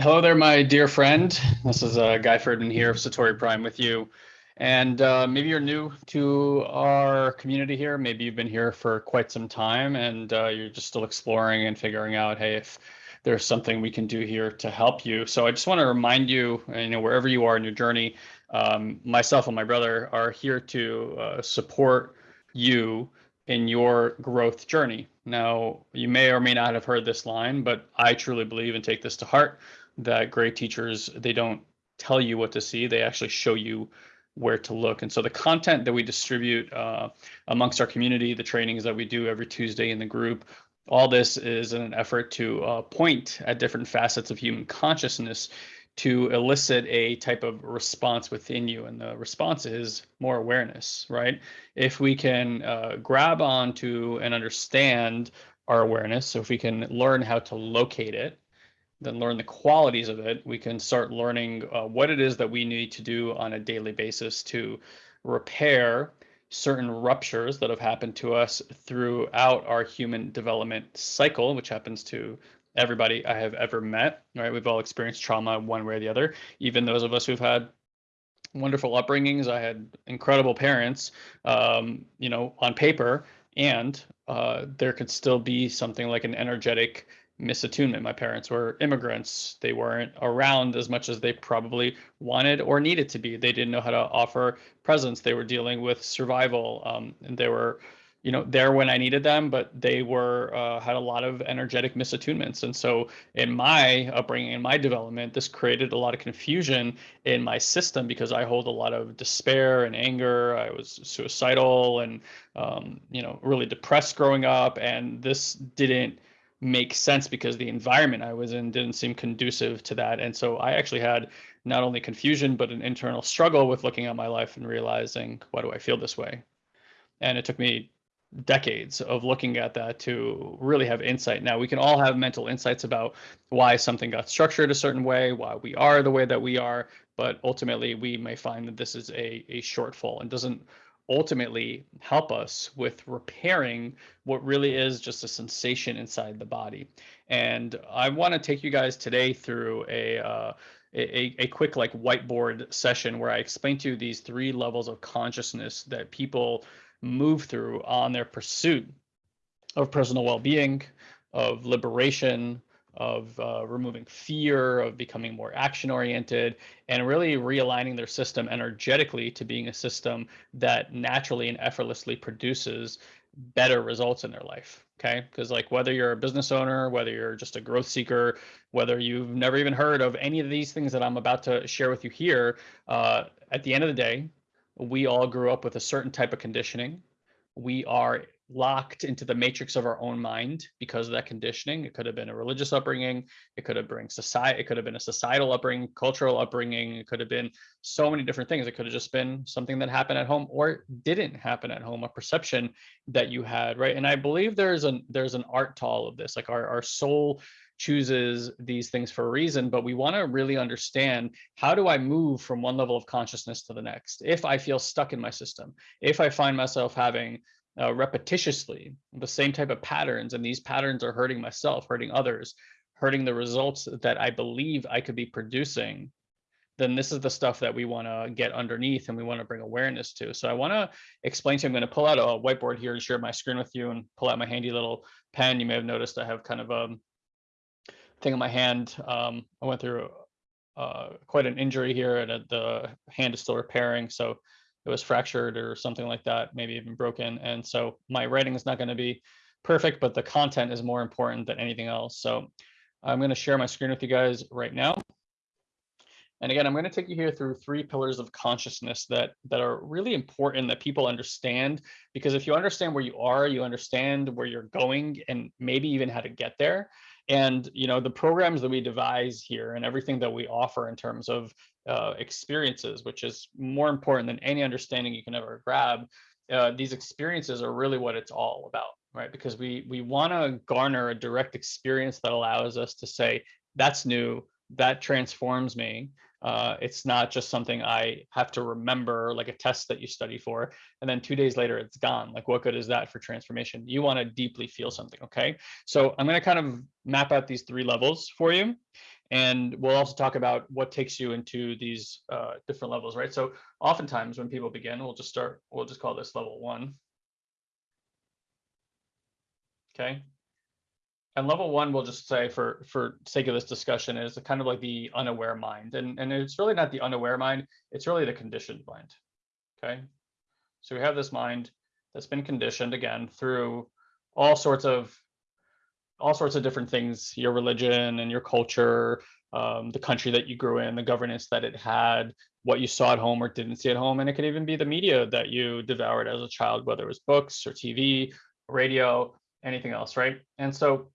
Hello there, my dear friend. This is uh, Guy Ferdman here of Satori Prime with you. And uh, maybe you're new to our community here. Maybe you've been here for quite some time and uh, you're just still exploring and figuring out, hey, if there's something we can do here to help you. So I just want to remind you, you know, wherever you are in your journey, um, myself and my brother are here to uh, support you in your growth journey. Now, you may or may not have heard this line, but I truly believe and take this to heart that great teachers, they don't tell you what to see, they actually show you where to look. And so the content that we distribute uh, amongst our community, the trainings that we do every Tuesday in the group, all this is in an effort to uh, point at different facets of human consciousness to elicit a type of response within you. And the response is more awareness, right? If we can uh, grab onto and understand our awareness, so if we can learn how to locate it, then learn the qualities of it, we can start learning uh, what it is that we need to do on a daily basis to repair certain ruptures that have happened to us throughout our human development cycle, which happens to everybody I have ever met. Right, we've all experienced trauma one way or the other. Even those of us who've had wonderful upbringings, I had incredible parents, um, you know, on paper, and uh, there could still be something like an energetic misattunement. My parents were immigrants. They weren't around as much as they probably wanted or needed to be. They didn't know how to offer presence. They were dealing with survival, um, and they were, you know, there when I needed them, but they were uh, had a lot of energetic misattunements. And so, in my upbringing, in my development, this created a lot of confusion in my system because I hold a lot of despair and anger. I was suicidal and, um, you know, really depressed growing up, and this didn't make sense because the environment I was in didn't seem conducive to that. And so I actually had not only confusion, but an internal struggle with looking at my life and realizing, why do I feel this way? And it took me decades of looking at that to really have insight. Now, we can all have mental insights about why something got structured a certain way, why we are the way that we are, but ultimately we may find that this is a, a shortfall and doesn't ultimately help us with repairing what really is just a sensation inside the body. And I want to take you guys today through a, uh, a, a quick like whiteboard session where I explain to you these three levels of consciousness that people move through on their pursuit of personal well-being, of liberation, of uh, removing fear, of becoming more action oriented, and really realigning their system energetically to being a system that naturally and effortlessly produces better results in their life. Okay. Because, like, whether you're a business owner, whether you're just a growth seeker, whether you've never even heard of any of these things that I'm about to share with you here, uh, at the end of the day, we all grew up with a certain type of conditioning. We are locked into the matrix of our own mind because of that conditioning. It could have been a religious upbringing. It could have been society. It could have been a societal upbringing, cultural upbringing. It could have been so many different things. It could have just been something that happened at home or didn't happen at home, a perception that you had, right? And I believe there's an there's an art to all of this. Like our our soul chooses these things for a reason, but we want to really understand how do I move from one level of consciousness to the next? If I feel stuck in my system, if I find myself having uh, repetitiously the same type of patterns and these patterns are hurting myself hurting others hurting the results that i believe i could be producing then this is the stuff that we want to get underneath and we want to bring awareness to. So i want to explain to you i'm going to pull out a whiteboard here and share my screen with you and pull out my handy little pen. You may have noticed i have kind of a thing in my hand. Um, i went through uh, quite an injury here and the hand is still repairing. So it was fractured or something like that, maybe even broken. And so my writing is not going to be perfect, but the content is more important than anything else. So I'm going to share my screen with you guys right now. And again, I'm going to take you here through three pillars of consciousness that that are really important that people understand. Because if you understand where you are, you understand where you're going, and maybe even how to get there. And you know the programs that we devise here and everything that we offer in terms of uh, experiences, which is more important than any understanding you can ever grab. Uh, these experiences are really what it's all about, right? Because we we want to garner a direct experience that allows us to say that's new, that transforms me. Uh, it's not just something I have to remember, like a test that you study for, and then two days later it's gone. Like, what good is that for transformation? You want to deeply feel something, okay? So I'm going to kind of map out these three levels for you. And we'll also talk about what takes you into these uh, different levels, right? So oftentimes when people begin, we'll just start, we'll just call this level one. Okay. And level one, we'll just say for, for sake of this discussion is kind of like the unaware mind. And, and it's really not the unaware mind, it's really the conditioned mind. Okay. So we have this mind that's been conditioned again through all sorts of all sorts of different things, your religion and your culture, um, the country that you grew in, the governance that it had, what you saw at home or didn't see at home. And it could even be the media that you devoured as a child, whether it was books or TV, radio, anything else, right? And so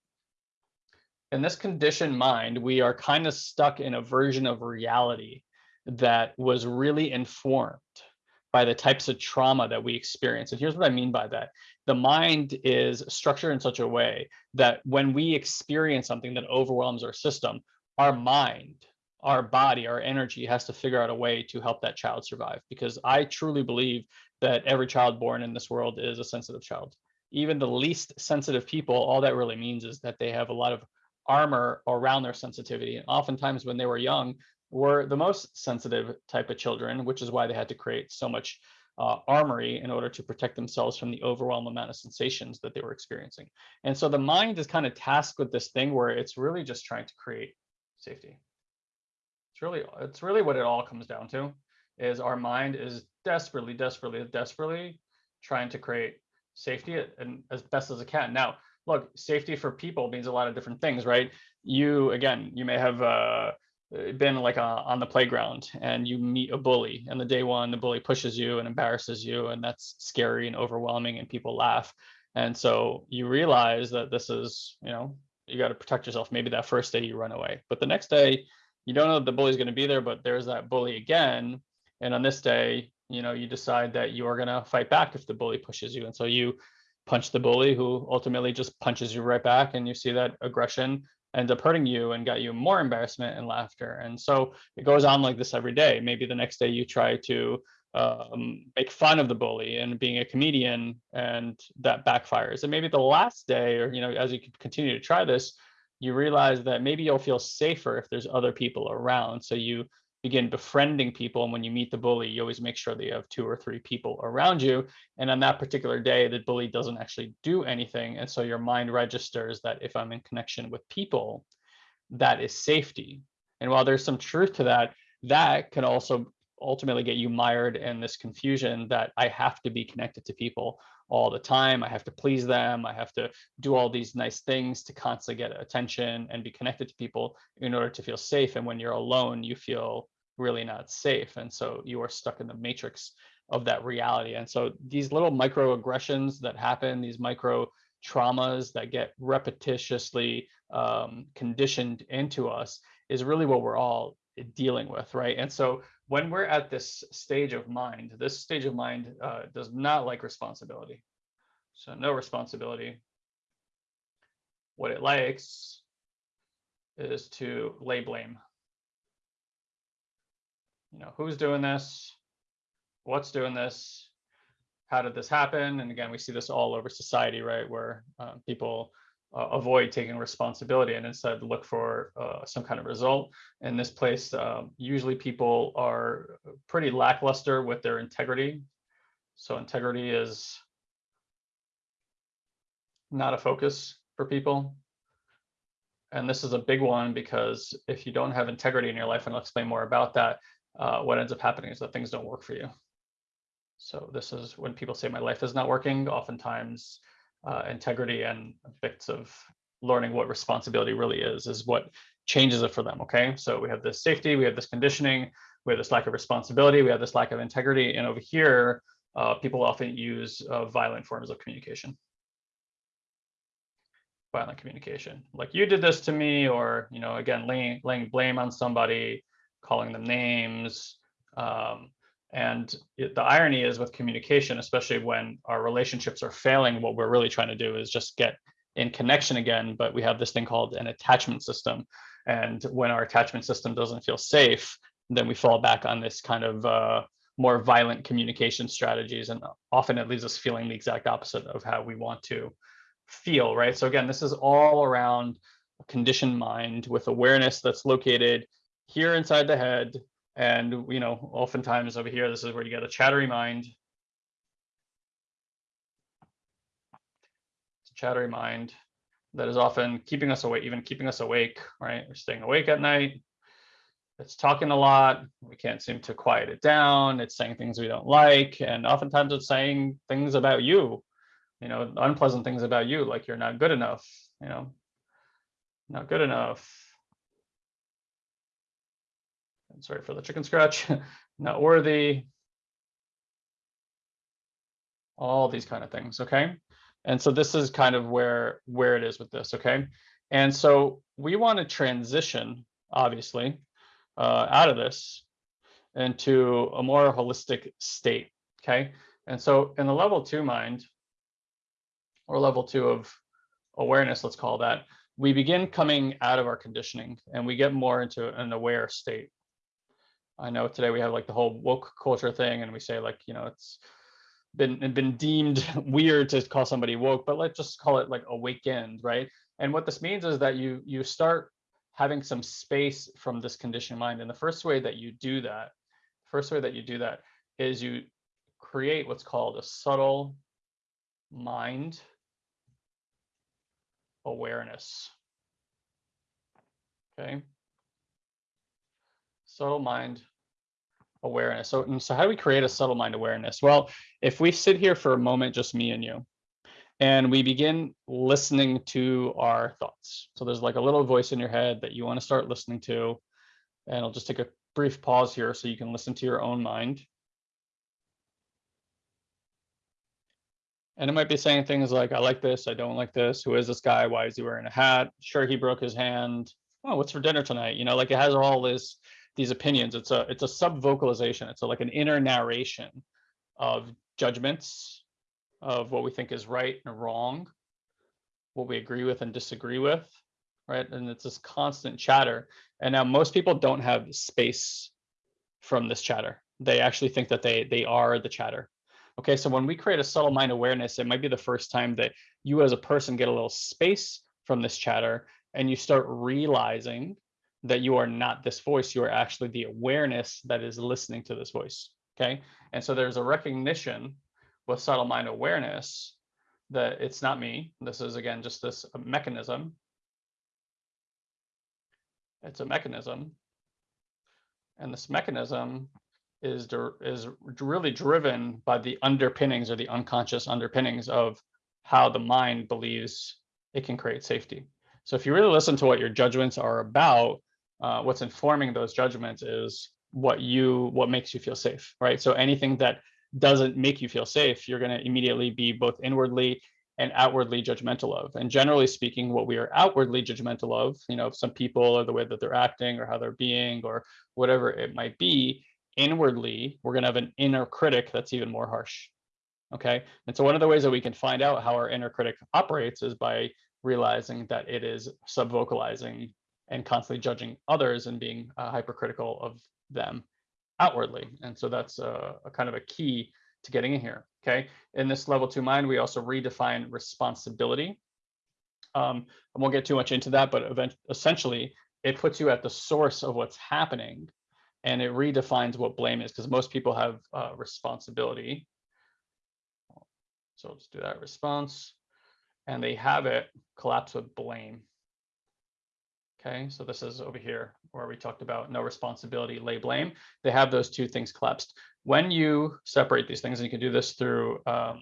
in this conditioned mind, we are kind of stuck in a version of reality that was really informed by the types of trauma that we experience. And here's what I mean by that. The mind is structured in such a way that when we experience something that overwhelms our system, our mind, our body, our energy has to figure out a way to help that child survive. Because I truly believe that every child born in this world is a sensitive child. Even the least sensitive people, all that really means is that they have a lot of armor around their sensitivity. And oftentimes when they were young, were the most sensitive type of children, which is why they had to create so much uh, armory in order to protect themselves from the overwhelming amount of sensations that they were experiencing. And so the mind is kind of tasked with this thing where it's really just trying to create safety. It's really, it's really what it all comes down to is our mind is desperately, desperately, desperately trying to create safety and as best as it can. Now, look, safety for people means a lot of different things, right? You, again, you may have uh, been like a, on the playground and you meet a bully and the day one the bully pushes you and embarrasses you and that's scary and overwhelming and people laugh. And so you realize that this is you know you got to protect yourself. Maybe that first day you run away but the next day you don't know the bully's going to be there but there's that bully again. And on this day you know you decide that you are going to fight back if the bully pushes you. And so you punch the bully who ultimately just punches you right back and you see that aggression ends up hurting you and got you more embarrassment and laughter. And so it goes on like this every day. Maybe the next day you try to um, make fun of the bully and being a comedian and that backfires. And maybe the last day or, you know, as you continue to try this, you realize that maybe you'll feel safer if there's other people around. So you begin befriending people. And when you meet the bully, you always make sure that you have two or three people around you. And on that particular day, the bully doesn't actually do anything. And so your mind registers that if I'm in connection with people, that is safety. And while there's some truth to that, that can also ultimately get you mired in this confusion that I have to be connected to people all the time. I have to please them. I have to do all these nice things to constantly get attention and be connected to people in order to feel safe. And when you're alone, you feel really not safe. And so you are stuck in the matrix of that reality. And so these little microaggressions that happen, these micro traumas that get repetitiously um, conditioned into us is really what we're all dealing with, right? And so when we're at this stage of mind, this stage of mind uh, does not like responsibility. So no responsibility. What it likes is to lay blame you know, who's doing this? What's doing this? How did this happen? And again, we see this all over society, right? Where uh, people uh, avoid taking responsibility and instead look for uh, some kind of result. In this place, um, usually people are pretty lackluster with their integrity. So integrity is not a focus for people. And this is a big one because if you don't have integrity in your life, and I'll explain more about that, uh, what ends up happening is that things don't work for you. So this is when people say my life is not working, oftentimes uh, integrity and bits of learning what responsibility really is, is what changes it for them, okay? So we have this safety, we have this conditioning, we have this lack of responsibility, we have this lack of integrity, and over here, uh, people often use uh, violent forms of communication. Violent communication, like you did this to me, or, you know, again, laying, laying blame on somebody, calling them names. Um, and it, the irony is with communication, especially when our relationships are failing, what we're really trying to do is just get in connection again, but we have this thing called an attachment system. And when our attachment system doesn't feel safe, then we fall back on this kind of uh, more violent communication strategies. And often it leaves us feeling the exact opposite of how we want to feel, right? So again, this is all around a conditioned mind with awareness that's located here inside the head. And, you know, oftentimes over here, this is where you get a chattery mind. It's a chattery mind that is often keeping us awake, even keeping us awake, right? We're staying awake at night. It's talking a lot. We can't seem to quiet it down. It's saying things we don't like. And oftentimes it's saying things about you, you know, unpleasant things about you, like you're not good enough, you know, not good enough. Sorry for the chicken scratch, not worthy. All these kind of things, okay? And so this is kind of where where it is with this, okay? And so we want to transition, obviously, uh, out of this into a more holistic state, okay? And so in the level two mind, or level two of awareness, let's call that, we begin coming out of our conditioning and we get more into an aware state. I know today we have like the whole woke culture thing and we say like, you know, it's been been deemed weird to call somebody woke, but let's just call it like awakened, right? And what this means is that you you start having some space from this conditioned mind. And the first way that you do that, first way that you do that is you create what's called a subtle mind awareness. Okay. Subtle mind awareness. So, and so how do we create a subtle mind awareness? Well, if we sit here for a moment, just me and you, and we begin listening to our thoughts. So there's like a little voice in your head that you want to start listening to. And I'll just take a brief pause here so you can listen to your own mind. And it might be saying things like, I like this, I don't like this. Who is this guy? Why is he wearing a hat? Sure, he broke his hand. Oh, what's for dinner tonight? You know, like it has all this these opinions. It's a it's a sub vocalization. It's a, like an inner narration of judgments of what we think is right and wrong, what we agree with and disagree with, right? And it's this constant chatter. And now most people don't have space from this chatter. They actually think that they they are the chatter. Okay, so when we create a subtle mind awareness, it might be the first time that you as a person get a little space from this chatter and you start realizing that you are not this voice, you are actually the awareness that is listening to this voice. Okay, and so there's a recognition with subtle mind awareness that it's not me. This is again just this uh, mechanism. It's a mechanism. And this mechanism is, is really driven by the underpinnings or the unconscious underpinnings of how the mind believes it can create safety. So if you really listen to what your judgments are about, uh, what's informing those judgments is what you what makes you feel safe, right? So anything that doesn't make you feel safe, you're going to immediately be both inwardly and outwardly judgmental of. And generally speaking, what we are outwardly judgmental of, you know, some people or the way that they're acting or how they're being or whatever it might be, inwardly, we're going to have an inner critic that's even more harsh. Okay. And so one of the ways that we can find out how our inner critic operates is by realizing that it is subvocalizing and constantly judging others and being uh, hypercritical of them outwardly. And so that's a, a, kind of a key to getting in here. Okay. In this level two mind, we also redefine responsibility. Um, I won't get too much into that, but event essentially it puts you at the source of what's happening and it redefines what blame is because most people have uh, responsibility. So let's do that response and they have it collapse with blame. Okay, so this is over here where we talked about no responsibility, lay blame. They have those two things collapsed. When you separate these things, and you can do this through um,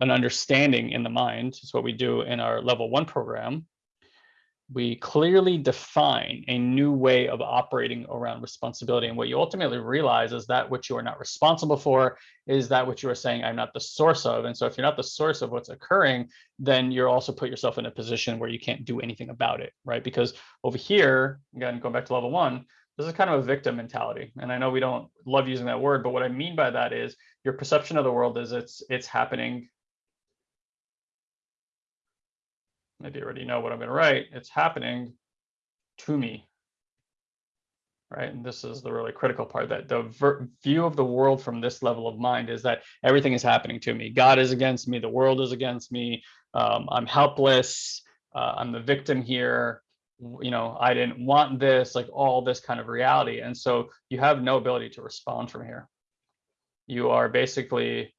an understanding in the mind, is what we do in our level one program, we clearly define a new way of operating around responsibility. And what you ultimately realize is that what you are not responsible for is that what you are saying I'm not the source of. And so if you're not the source of what's occurring, then you're also put yourself in a position where you can't do anything about it, right? Because over here, again, going back to level one, this is kind of a victim mentality. And I know we don't love using that word, but what I mean by that is your perception of the world is it's it's happening maybe you already know what I'm going to write, it's happening to me. Right. And this is the really critical part that the view of the world from this level of mind is that everything is happening to me. God is against me. The world is against me. Um, I'm helpless. uh, I'm the victim here. You know, I didn't want this, like all this kind of reality. And so you have no ability to respond from here. You are basically,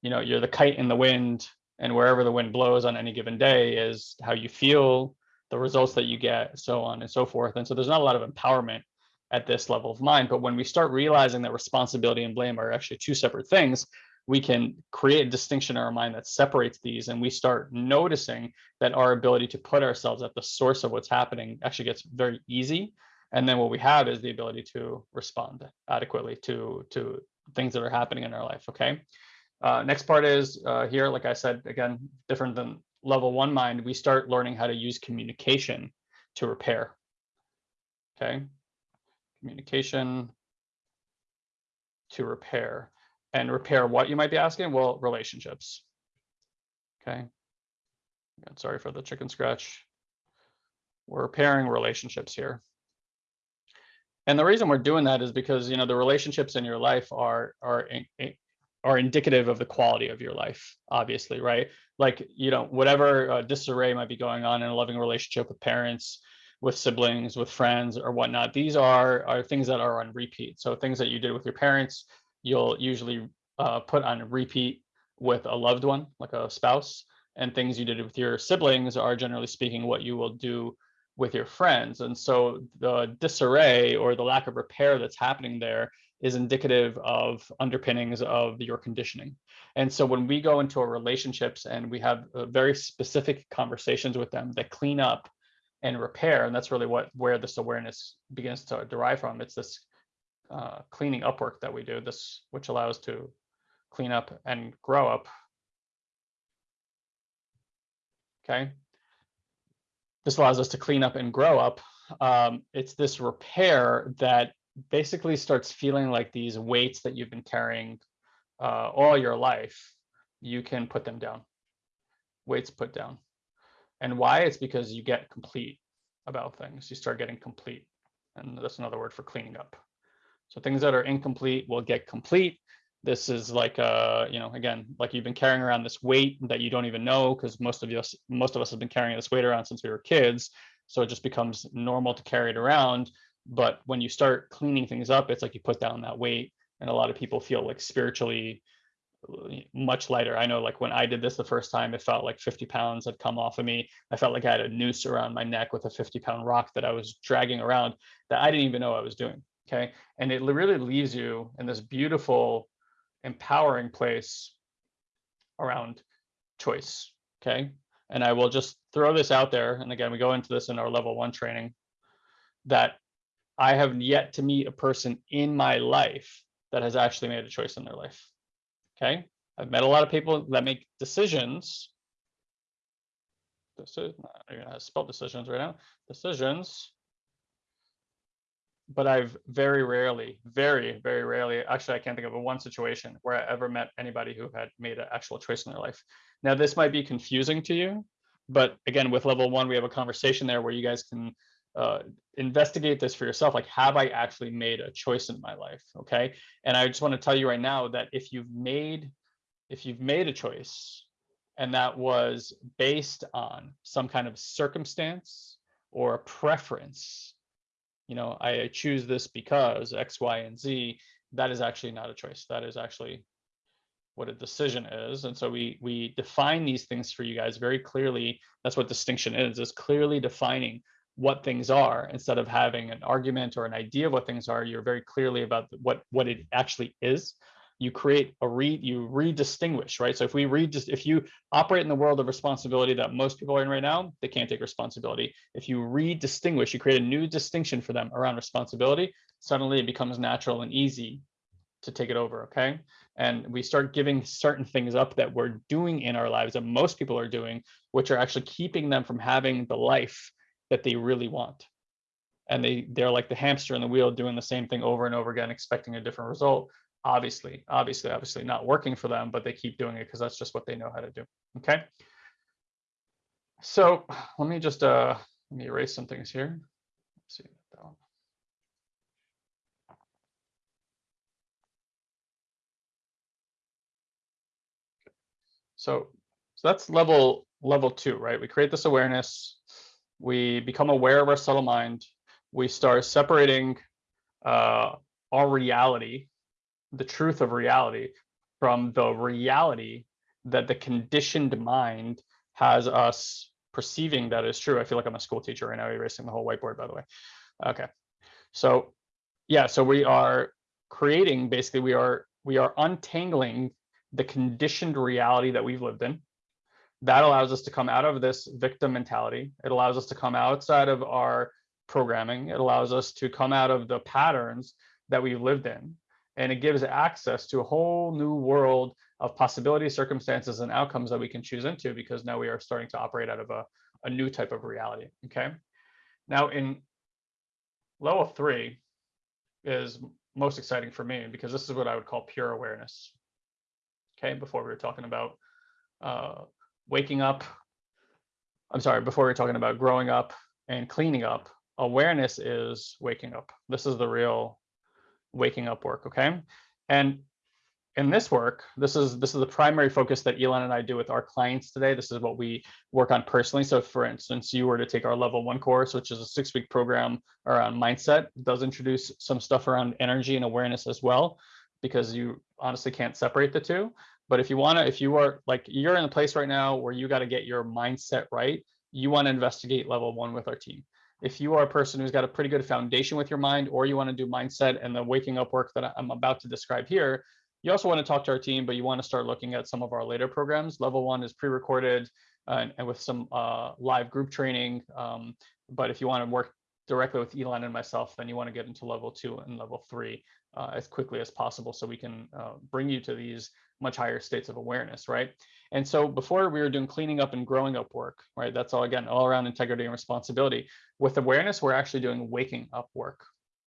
you know, you're the kite in the wind, and wherever the wind blows on any given day is how you feel, the results that you get, so on and so forth. And so there's not a lot of empowerment at this level of mind. But when we start realizing that responsibility and blame are actually two separate things, we can create a distinction in our mind that separates these and we start noticing that our ability to put ourselves at the source of what's happening actually gets very easy and then what we have is the ability to respond adequately to to things that are happening in our life okay uh, next part is uh, here like i said again different than level one mind we start learning how to use communication to repair okay communication to repair and repair what you might be asking? Well, relationships. Okay. Sorry for the chicken scratch. We're repairing relationships here. And the reason we're doing that is because, you know, the relationships in your life are, are, are indicative of the quality of your life, obviously, right? Like, you know, whatever uh, disarray might be going on in a loving relationship with parents, with siblings, with friends or whatnot, these are, are things that are on repeat. So things that you did with your parents, you'll usually uh, put on repeat with a loved one, like a spouse, and things you did with your siblings are generally speaking what you will do with your friends. And so the disarray or the lack of repair that's happening there is indicative of underpinnings of your conditioning. And so when we go into our relationships and we have uh, very specific conversations with them that clean up and repair, and that's really what where this awareness begins to derive from. It's this uh, cleaning up work that we do, this which allows to clean up and grow up. Okay. This allows us to clean up and grow up. Um, it's this repair that basically starts feeling like these weights that you've been carrying uh, all your life, you can put them down. Weights put down. And why? It's because you get complete about things. You start getting complete. And that's another word for cleaning up. So things that are incomplete will get complete. This is like, uh, you know, again, like you've been carrying around this weight that you don't even know because most of us, most of us have been carrying this weight around since we were kids. So it just becomes normal to carry it around. But when you start cleaning things up, it's like you put down that weight, and a lot of people feel like spiritually uh, much lighter. I know, like when I did this the first time, it felt like 50 pounds had come off of me. I felt like I had a noose around my neck with a 50 pound rock that I was dragging around that I didn't even know I was doing okay and it really leaves you in this beautiful empowering place around choice okay and i will just throw this out there and again we go into this in our level one training that i have yet to meet a person in my life that has actually made a choice in their life. Okay? I've met a lot of people that make decisions. This is i'm gonna spell decisions right now. Decisions. But I've very rarely, very, very rarely, actually, I can't think of a one situation where I ever met anybody who had made an actual choice in their life. Now, this might be confusing to you, but again, with level one, we have a conversation there where you guys can uh, investigate this for yourself. Like, have I actually made a choice in my life? Okay. And I just want to tell you right now that if you've made, if you've made a choice and that was based on some kind of circumstance or a preference, you know, I choose this because X, Y, and Z, that is actually not a choice. That is actually what a decision is. And so we we define these things for you guys very clearly. That's what distinction is, is clearly defining what things are instead of having an argument or an idea of what things are. You're very clearly about what what it actually is. You create a read, you redistinguish, right? So if we read just if you operate in the world of responsibility that most people are in right now, they can't take responsibility. If you redistinguish, you create a new distinction for them around responsibility, suddenly it becomes natural and easy to take it over, okay? And we start giving certain things up that we're doing in our lives that most people are doing, which are actually keeping them from having the life that they really want. And they they're like the hamster in the wheel doing the same thing over and over again, expecting a different result obviously, obviously, obviously not working for them, but they keep doing it because that's just what they know how to do. Okay. So let me just uh let me erase some things here. Let's see that one. So so that's level level two, right? We create this awareness. We become aware of our subtle mind. We start separating uh, our reality, the truth of reality, from the reality that the conditioned mind has us perceiving that is true. I feel like I'm a school teacher right now, erasing the whole whiteboard, by the way. Okay. So yeah, so we are creating, basically we are, we are untangling the conditioned reality that we've lived in. That allows us to come out of this victim mentality. It allows us to come outside of our programming. It allows us to come out of the patterns that we've lived in. And it gives access to a whole new world of possibilities, circumstances, and outcomes that we can choose into because now we are starting to operate out of a, a new type of reality. Okay. Now in level three is most exciting for me because this is what I would call pure awareness. Okay, before we were talking about uh, waking up. I'm sorry, before we are talking about growing up and cleaning up, awareness is waking up. This is the real waking up work, okay? And in this work, this is this is the primary focus that Elon and I do with our clients today. This is what we work on personally. So for instance, you were to take our level one course, which is a six week program around mindset, it does introduce some stuff around energy and awareness as well, because you honestly can't separate the two. But if you want to, if you are like, you're in a place right now where you got to get your mindset right, you want to investigate level one with our team. If you are a person who's got a pretty good foundation with your mind, or you want to do mindset and the waking up work that I'm about to describe here, you also want to talk to our team, but you want to start looking at some of our later programs. Level one is pre-recorded uh, and, and, with some uh, live group training. Um, but if you want to work directly with Elon and myself, then you want to get into level two and level three uh, as quickly as possible so we can uh, bring you to these much higher states of awareness, right? And so before we were doing cleaning up and growing up work, right? That's all again, all around integrity and responsibility. With awareness, we're actually doing waking up work.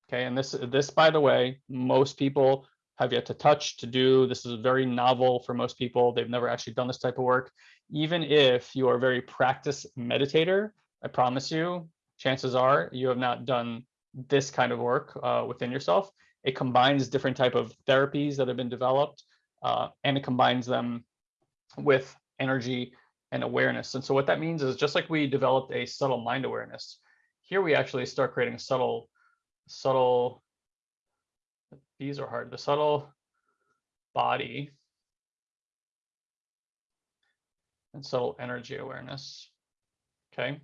Okay, and this, this by the way, most people have yet to touch, to do. This is very novel for most people. They've never actually done this type of work. Even if you are a very practiced meditator, I promise you, chances are you have not done this kind of work uh, within yourself. It combines different type of therapies that have been developed, uh, and it combines them with energy and awareness. And so what that means is just like we developed a subtle mind awareness, here we actually start creating subtle, subtle these are hard. The subtle body and subtle energy awareness. Okay.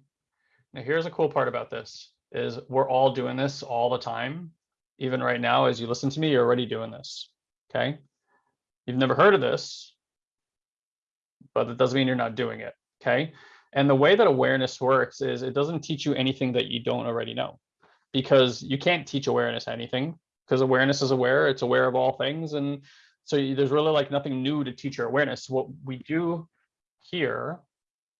Now here's a cool part about this is we're all doing this all the time. Even right now, as you listen to me, you're already doing this. Okay. You've never heard of this, but it doesn't mean you're not doing it. Okay. And the way that awareness works is it doesn't teach you anything that you don't already know because you can't teach awareness anything because awareness is aware, it's aware of all things. And so there's really like nothing new to teacher awareness. What we do here,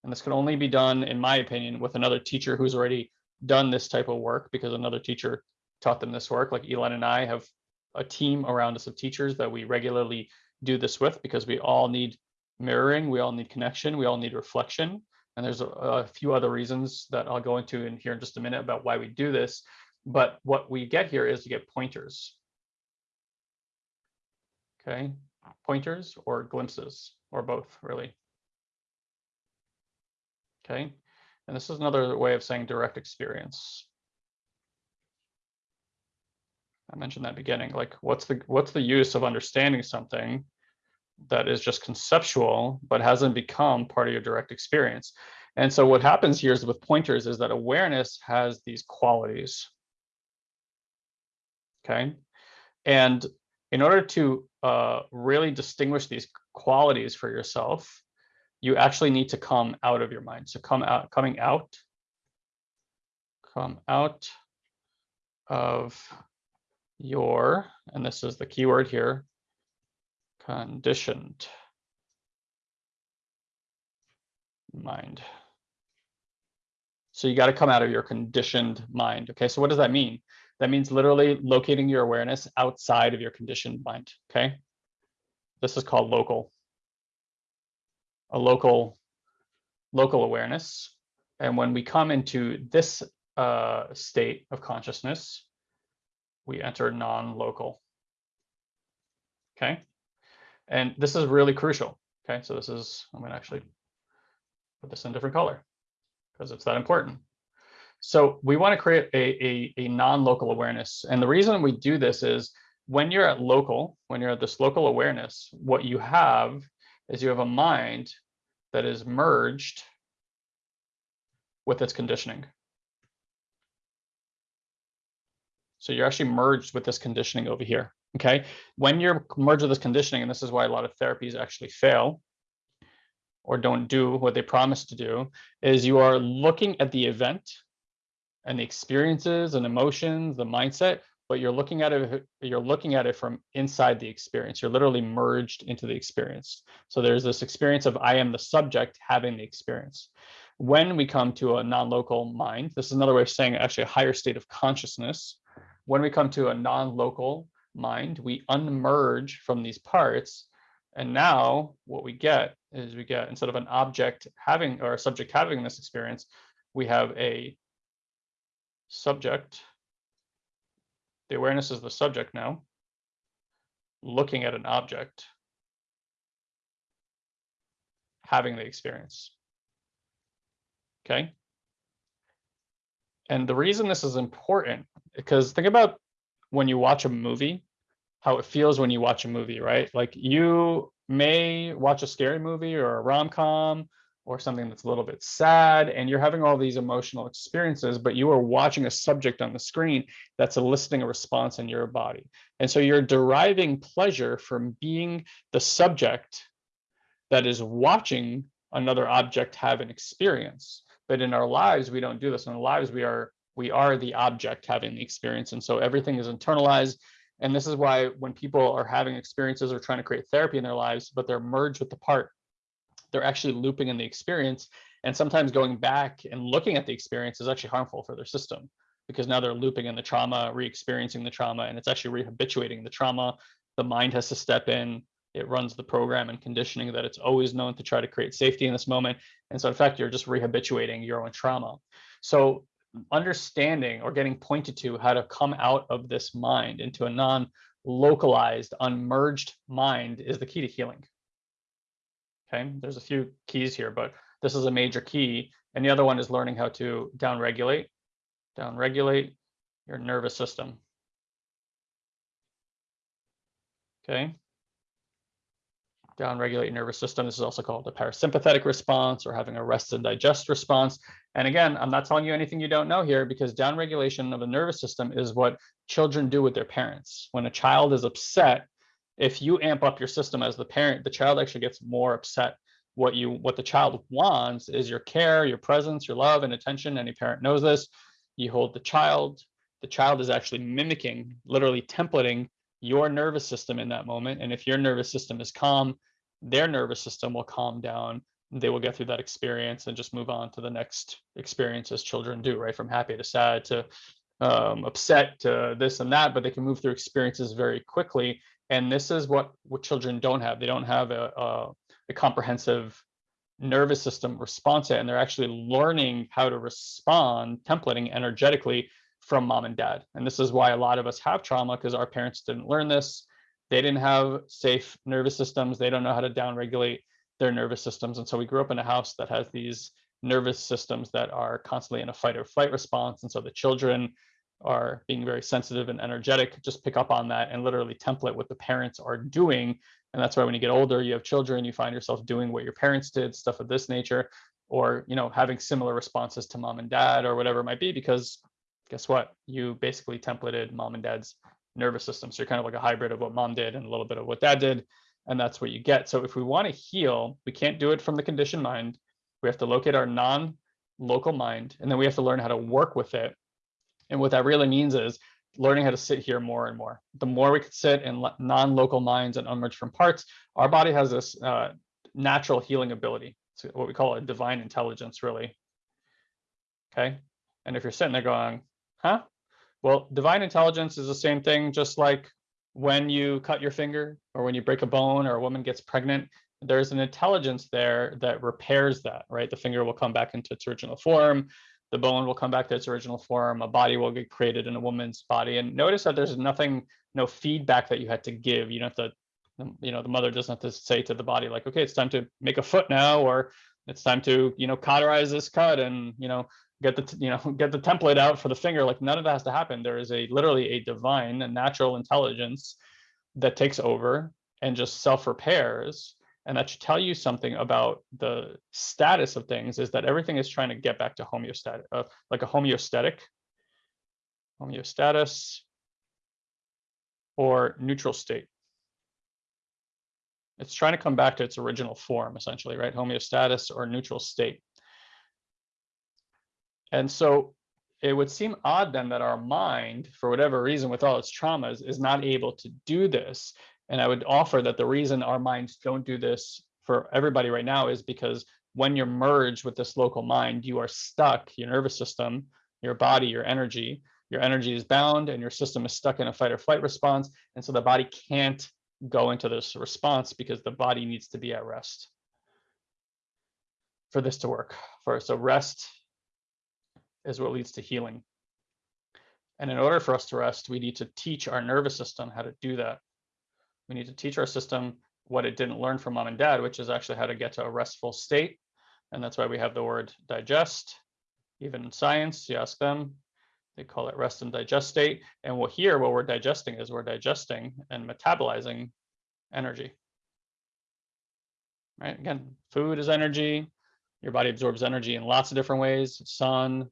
and this can only be done, in my opinion, with another teacher who's already done this type of work because another teacher taught them this work. Like Elon and I have a team around us of teachers that we regularly do this with because we all need mirroring, we all need connection, we all need reflection. And there's a, a few other reasons that I'll go into in here in just a minute about why we do this. But what we get here is you get pointers. Okay, pointers or glimpses or both really. Okay, and this is another way of saying direct experience. I mentioned that beginning, like what's the what's the use of understanding something that is just conceptual, but hasn't become part of your direct experience. And so what happens here is with pointers is that awareness has these qualities okay? And in order to uh, really distinguish these qualities for yourself, you actually need to come out of your mind. So come out, coming out, come out of your, and this is the keyword here, conditioned mind. So you got to come out of your conditioned mind. Okay, so what does that mean? That means literally locating your awareness outside of your conditioned mind, okay? This is called local. A local, local awareness. And when we come into this uh, state of consciousness, we enter non-local, okay? And this is really crucial, okay? So this is, I'm gonna actually put this in a different color because it's that important. So we want to create a, a, a non-local awareness. And the reason we do this is when you're at local, when you're at this local awareness, what you have is you have a mind that is merged with its conditioning. So you're actually merged with this conditioning over here. Okay. When you're merged with this conditioning, and this is why a lot of therapies actually fail or don't do what they promise to do, is you are looking at the event and the experiences and emotions, the mindset, but you're looking at it, you're looking at it from inside the experience. You're literally merged into the experience. So there's this experience of I am the subject having the experience. When we come to a non-local mind, this is another way of saying actually a higher state of consciousness. When we come to a non-local mind, we unmerge from these parts. And now what we get is we get instead of an object having or a subject having this experience, we have a subject. The awareness is the subject now, looking at an object, having the experience. Okay. And the reason this is important, because think about when you watch a movie, how it feels when you watch a movie, right? Like you may watch a scary movie or a rom-com or something that's a little bit sad and you're having all these emotional experiences but you are watching a subject on the screen that's eliciting a response in your body. And so you're deriving pleasure from being the subject that is watching another object have an experience. But in our lives we don't do this. In our lives we are we are the object having the experience and so everything is internalized and this is why when people are having experiences or trying to create therapy in their lives but they're merged with the part they're actually looping in the experience. And sometimes going back and looking at the experience is actually harmful for their system because now they're looping in the trauma, re-experiencing the trauma, and it's actually re-habituating the trauma. The mind has to step in. It runs the program and conditioning that it's always known to try to create safety in this moment. And so in fact, you're just re-habituating your own trauma. So understanding or getting pointed to how to come out of this mind into a non-localized, unmerged mind is the key to healing. Okay, there's a few keys here, but this is a major key. And the other one is learning how to downregulate, downregulate your nervous system. Okay. Downregulate nervous system. This is also called the parasympathetic response or having a rest and digest response. And again, I'm not telling you anything you don't know here because downregulation of the nervous system is what children do with their parents. When a child is upset, if you amp up your system as the parent, the child actually gets more upset. What you what the child wants is your care, your presence, your love and attention. Any parent knows this. You hold the child. The child is actually mimicking, literally templating your nervous system in that moment. And if your nervous system is calm, their nervous system will calm down. They will get through that experience and just move on to the next experience as children do, right? From happy to sad to um, upset to this and that, but they can move through experiences very quickly and this is what, what children don't have. They don't have a, a, a comprehensive nervous system response and they're actually learning how to respond, templating energetically from mom and dad. And this is why a lot of us have trauma because our parents didn't learn this. They didn't have safe nervous systems. They don't know how to downregulate their nervous systems. And so we grew up in a house that has these nervous systems that are constantly in a fight or flight response. And so the children are being very sensitive and energetic, just pick up on that and literally template what the parents are doing. And that's why when you get older, you have children, you find yourself doing what your parents did, stuff of this nature, or you know, having similar responses to mom and dad or whatever it might be, because guess what? You basically templated mom and dad's nervous system. So you're kind of like a hybrid of what mom did and a little bit of what dad did. And that's what you get. So if we want to heal, we can't do it from the conditioned mind. We have to locate our non-local mind, and then we have to learn how to work with it and what that really means is learning how to sit here more and more. The more we could sit in non-local minds and unmerge from parts, our body has this uh, natural healing ability. It's what we call a divine intelligence, really. Okay. And if you're sitting there going, huh? Well, divine intelligence is the same thing, just like when you cut your finger or when you break a bone or a woman gets pregnant, there's an intelligence there that repairs that, right? The finger will come back into its original form the bone will come back to its original form, a body will get created in a woman's body. And notice that there's nothing, no feedback that you had to give. You don't have to, you know, the mother doesn't have to say to the body like, okay, it's time to make a foot now, or it's time to you know cauterize this cut and you know get the you know get the template out for the finger like none of that has to happen. There is a literally a divine and natural intelligence that takes over and just self repairs and that should tell you something about the status of things is that everything is trying to get back to homeostatic uh, like a homeostatic homeostasis or neutral state. It's trying to come back to its original form essentially right? Homeostasis or neutral state and so it would seem odd then that our mind, for whatever reason, with all its traumas, is not able to do this. And I would offer that the reason our minds don't do this for everybody right now is because when you're merged with this local mind, you are stuck, your nervous system, your body, your energy, your energy is bound and your system is stuck in a fight or flight response. And so the body can't go into this response because the body needs to be at rest for this to work. For so rest is what leads to healing. And in order for us to rest, we need to teach our nervous system how to do that. We need to teach our system what it didn't learn from mom and dad, which is actually how to get to a restful state. And that's why we have the word digest. Even in science, you ask them, they call it rest and digest state. And what here, what we're digesting is we're digesting and metabolizing energy. Right? Again, food is energy. Your body absorbs energy in lots of different ways. Sun,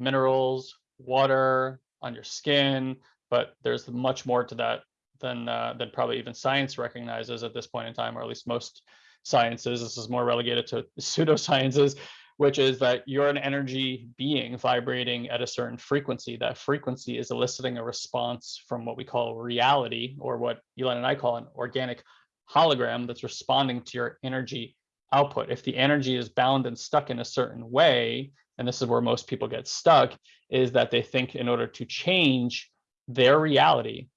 minerals, water, on your skin, but there's much more to that than uh, than probably even science recognizes at this point in time, or at least most sciences. This is more relegated to pseudosciences, which is that you're an energy being vibrating at a certain frequency. That frequency is eliciting a response from what we call reality, or what Elon and I call an organic hologram that's responding to your energy output. If the energy is bound and stuck in a certain way, and this is where most people get stuck, is that they think in order to change their reality,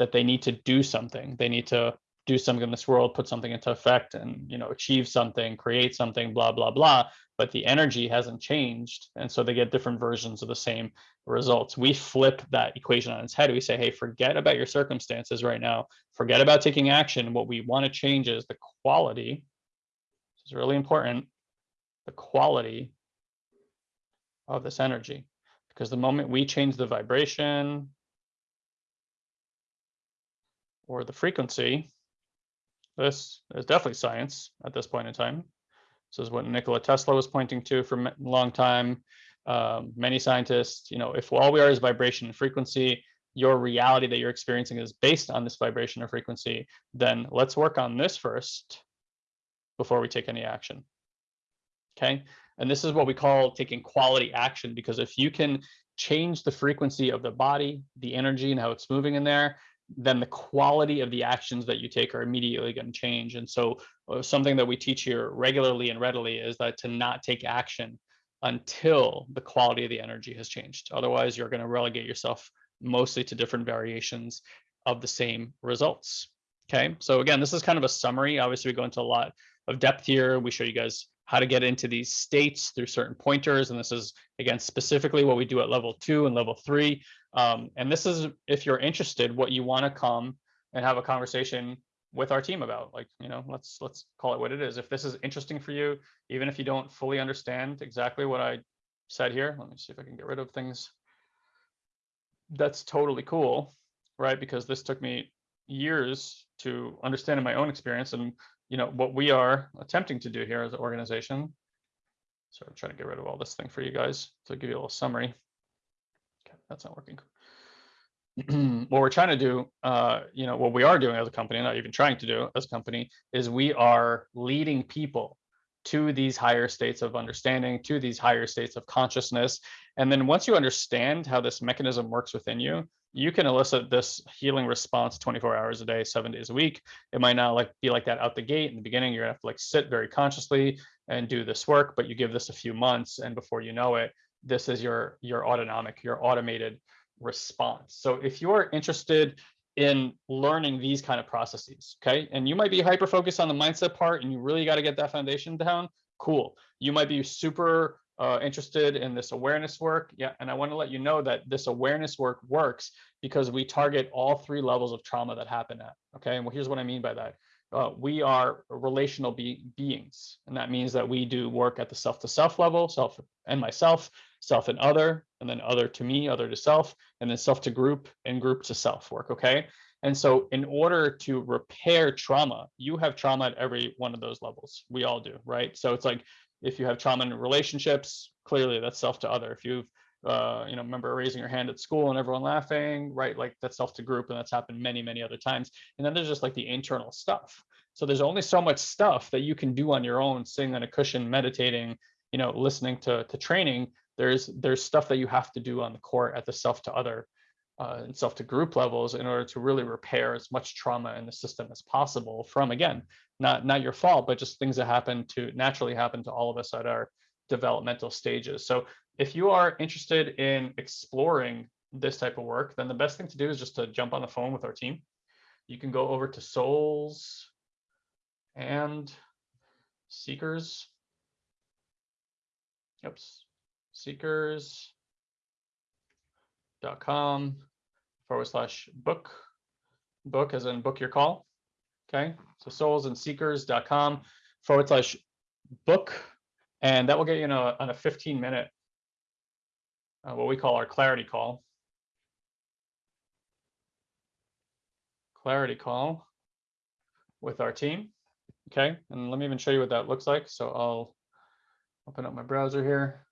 that they need to do something. They need to do something in this world, put something into effect and you know achieve something, create something, blah, blah, blah. But the energy hasn't changed. And so they get different versions of the same results. We flip that equation on its head. We say, hey, forget about your circumstances right now. Forget about taking action. What we want to change is the quality. This is really important. The quality of this energy. Because the moment we change the vibration or the frequency, this is definitely science at this point in time. This is what Nikola Tesla was pointing to for a long time. Um, many scientists, you know, if all we are is vibration and frequency, your reality that you're experiencing is based on this vibration or frequency, then let's work on this first before we take any action. Okay, and this is what we call taking quality action, because if you can change the frequency of the body, the energy and how it's moving in there, then the quality of the actions that you take are immediately going to change. And so uh, something that we teach here regularly and readily is that to not take action until the quality of the energy has changed. Otherwise, you're going to relegate yourself mostly to different variations of the same results. Okay, so again, this is kind of a summary. Obviously, we go into a lot of depth here. We show you guys how to get into these states through certain pointers. And this is, again, specifically what we do at level two and level three. Um, and this is, if you're interested, what you want to come and have a conversation with our team about like you know let's let's call it what it is if this is interesting for you even if you don't fully understand exactly what i said here let me see if i can get rid of things that's totally cool right because this took me years to understand in my own experience and you know, what we are attempting to do here as an organization. So I'm trying to get rid of all this thing for you guys to give you a little summary. Okay, that's not working. what we're trying to do, uh, you know, what we are doing as a company, not even trying to do as a company, is we are leading people to these higher states of understanding, to these higher states of consciousness. And then once you understand how this mechanism works within you, you can elicit this healing response 24 hours a day, seven days a week. It might not like be like that out the gate in the beginning. You're gonna have to like sit very consciously and do this work, but you give this a few months, and before you know it, this is your your autonomic, your automated response. So if you're interested in learning these kind of processes, okay, and you might be hyper focused on the mindset part, and you really got to get that foundation down. Cool. You might be super uh, interested in this awareness work, yeah, and I want to let you know that this awareness work works because we target all three levels of trauma that happen at. Okay, and well, here's what I mean by that. uh, we are relational be beings. And that means that we do work at the self to self level, self and myself, self and other, and then other to me, other to self, and then self to group and group to self work. Okay. And so in order to repair trauma, you have trauma at every one of those levels. We all do, right? So it's like if you have trauma in relationships, clearly that's self to other. If you've uh, you know, remember raising your hand at school and everyone laughing, right? Like that's self to group, and that's happened many, many other times. And then there's just like the internal stuff. So there's only so much stuff that you can do on your own, sitting on a cushion, meditating, you know, listening to to training. There's there's stuff that you have to do on the court at the self to other uh, and self to group levels in order to really repair as much trauma in the system as possible from again not not your fault but just things that happen to naturally happen to all of us at our developmental stages. So if you are interested in exploring this type of work then the best thing to do is just to jump on the phone with our team. You can go over to souls and seekers. Oops seekers dot com forward slash book. Book as in book your call. Okay so souls and seekers dot com forward slash book. And that will get you in a, on a 15 minute uh, what we call our clarity call. Clarity call with our team. Okay and let me even show you what that looks like. So i'll open up my browser here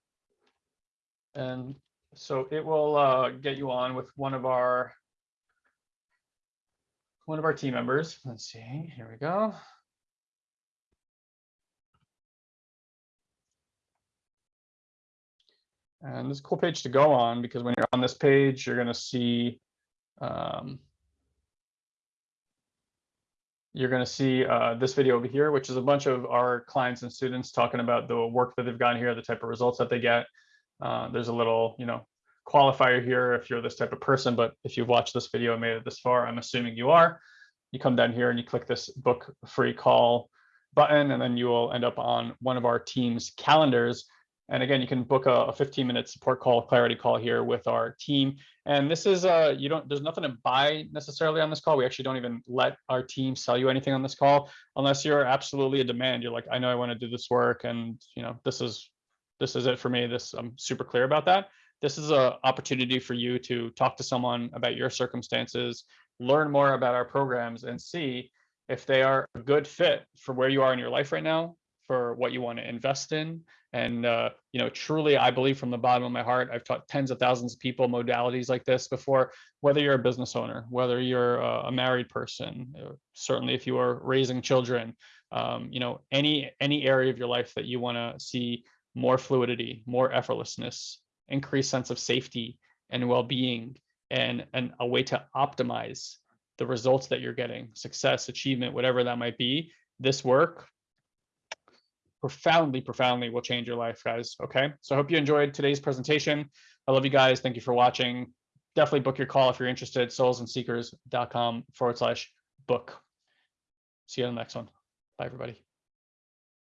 and so it will uh, get you on with one of our one of our team members. Let's see, here we go. And this cool page to go on because when you're on this page, you're going to see um, you're going to see uh, this video over here, which is a bunch of our clients and students talking about the work that they've gotten here, the type of results that they get. Uh, there's a little, you know, qualifier here if you're this type of person, but if you've watched this video and made it this far, I'm assuming you are. You come down here and you click this book free call button, and then you will end up on one of our team's calendars. And again, you can book a, a 15 minute support call, clarity call here with our team. And this is, uh, you don't, there's nothing to buy necessarily on this call. We actually don't even let our team sell you anything on this call unless you're absolutely a demand. You're like, I know I want to do this work and, you know, this is this is it for me. This I'm super clear about that. This is an opportunity for you to talk to someone about your circumstances, learn more about our programs, and see if they are a good fit for where you are in your life right now, for what you want to invest in. And uh, you know, truly, I believe from the bottom of my heart, I've taught tens of thousands of people modalities like this before. Whether you're a business owner, whether you're a married person, uh, certainly if you are raising children, um, you know, any any area of your life that you want to see more fluidity, more effortlessness, increased sense of safety and well-being, and, and a way to optimize the results that you're getting, success, achievement, whatever that might be, this work profoundly, profoundly will change your life, guys. Okay. So I hope you enjoyed today's presentation. I love you guys. Thank you for watching. Definitely book your call if you're interested, soulsandseekers.com forward slash book. See you on the next one. Bye, everybody.